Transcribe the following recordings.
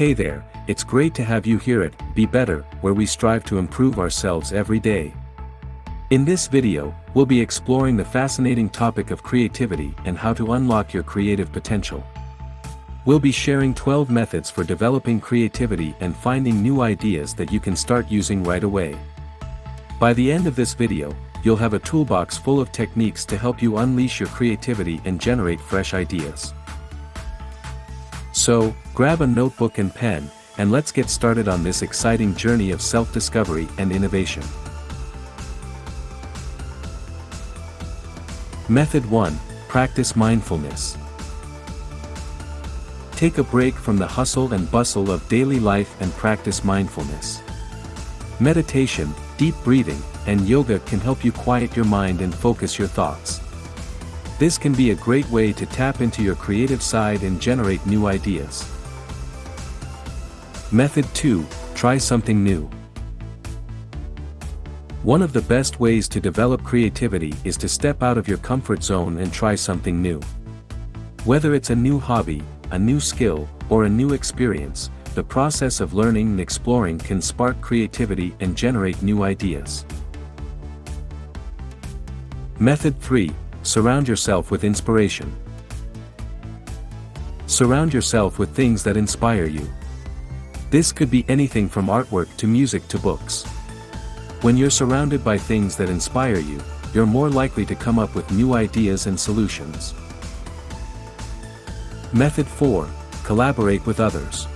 Hey there, it's great to have you here at Be Better, where we strive to improve ourselves every day. In this video, we'll be exploring the fascinating topic of creativity and how to unlock your creative potential. We'll be sharing 12 methods for developing creativity and finding new ideas that you can start using right away. By the end of this video, you'll have a toolbox full of techniques to help you unleash your creativity and generate fresh ideas. So, grab a notebook and pen, and let's get started on this exciting journey of self-discovery and innovation. Method 1. Practice mindfulness. Take a break from the hustle and bustle of daily life and practice mindfulness. Meditation, deep breathing, and yoga can help you quiet your mind and focus your thoughts. This can be a great way to tap into your creative side and generate new ideas. Method 2. Try something new. One of the best ways to develop creativity is to step out of your comfort zone and try something new. Whether it's a new hobby, a new skill, or a new experience, the process of learning and exploring can spark creativity and generate new ideas. Method 3. Surround yourself with inspiration. Surround yourself with things that inspire you. This could be anything from artwork to music to books. When you're surrounded by things that inspire you, you're more likely to come up with new ideas and solutions. Method 4. Collaborate with others.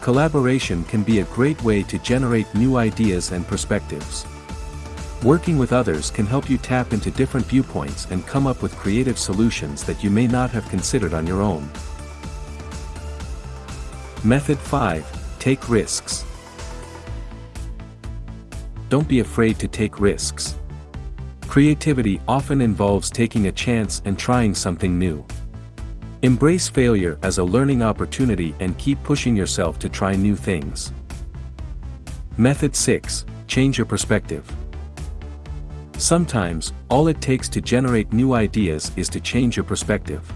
Collaboration can be a great way to generate new ideas and perspectives. Working with others can help you tap into different viewpoints and come up with creative solutions that you may not have considered on your own. Method 5. Take risks. Don't be afraid to take risks. Creativity often involves taking a chance and trying something new. Embrace failure as a learning opportunity and keep pushing yourself to try new things. Method 6. Change your perspective. Sometimes, all it takes to generate new ideas is to change your perspective.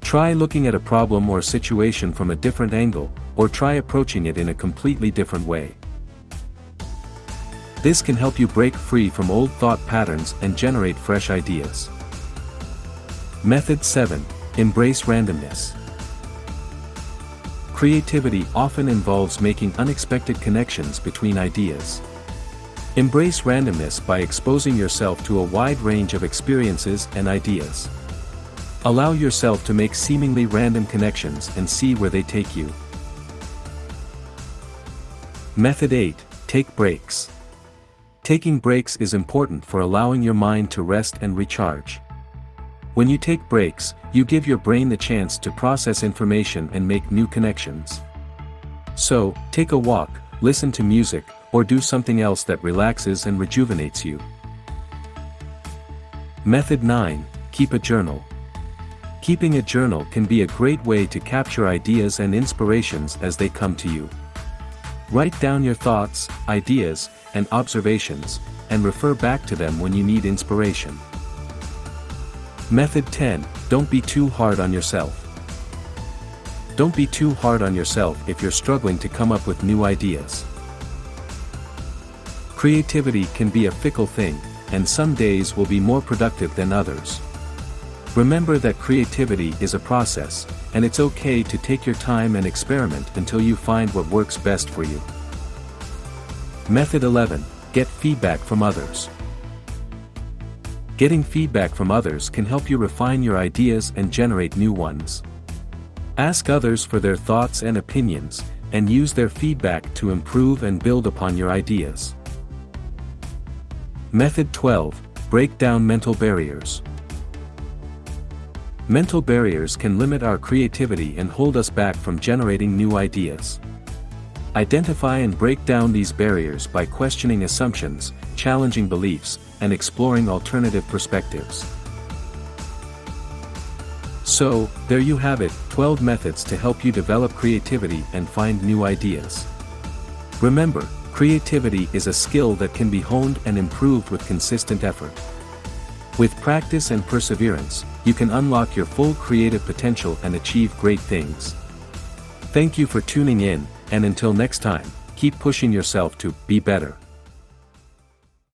Try looking at a problem or situation from a different angle, or try approaching it in a completely different way. This can help you break free from old thought patterns and generate fresh ideas. Method 7. Embrace randomness. Creativity often involves making unexpected connections between ideas. Embrace randomness by exposing yourself to a wide range of experiences and ideas. Allow yourself to make seemingly random connections and see where they take you. Method 8. Take breaks. Taking breaks is important for allowing your mind to rest and recharge. When you take breaks, you give your brain the chance to process information and make new connections. So, take a walk, listen to music, or do something else that relaxes and rejuvenates you. Method 9. Keep a journal. Keeping a journal can be a great way to capture ideas and inspirations as they come to you. Write down your thoughts, ideas, and observations, and refer back to them when you need inspiration. Method 10. Don't be too hard on yourself. Don't be too hard on yourself if you're struggling to come up with new ideas. Creativity can be a fickle thing, and some days will be more productive than others. Remember that creativity is a process, and it's okay to take your time and experiment until you find what works best for you. Method 11. Get feedback from others. Getting feedback from others can help you refine your ideas and generate new ones. Ask others for their thoughts and opinions, and use their feedback to improve and build upon your ideas. Method 12. Break down mental barriers. Mental barriers can limit our creativity and hold us back from generating new ideas. Identify and break down these barriers by questioning assumptions, challenging beliefs, and exploring alternative perspectives. So, there you have it, 12 methods to help you develop creativity and find new ideas. Remember, Creativity is a skill that can be honed and improved with consistent effort. With practice and perseverance, you can unlock your full creative potential and achieve great things. Thank you for tuning in, and until next time, keep pushing yourself to be better.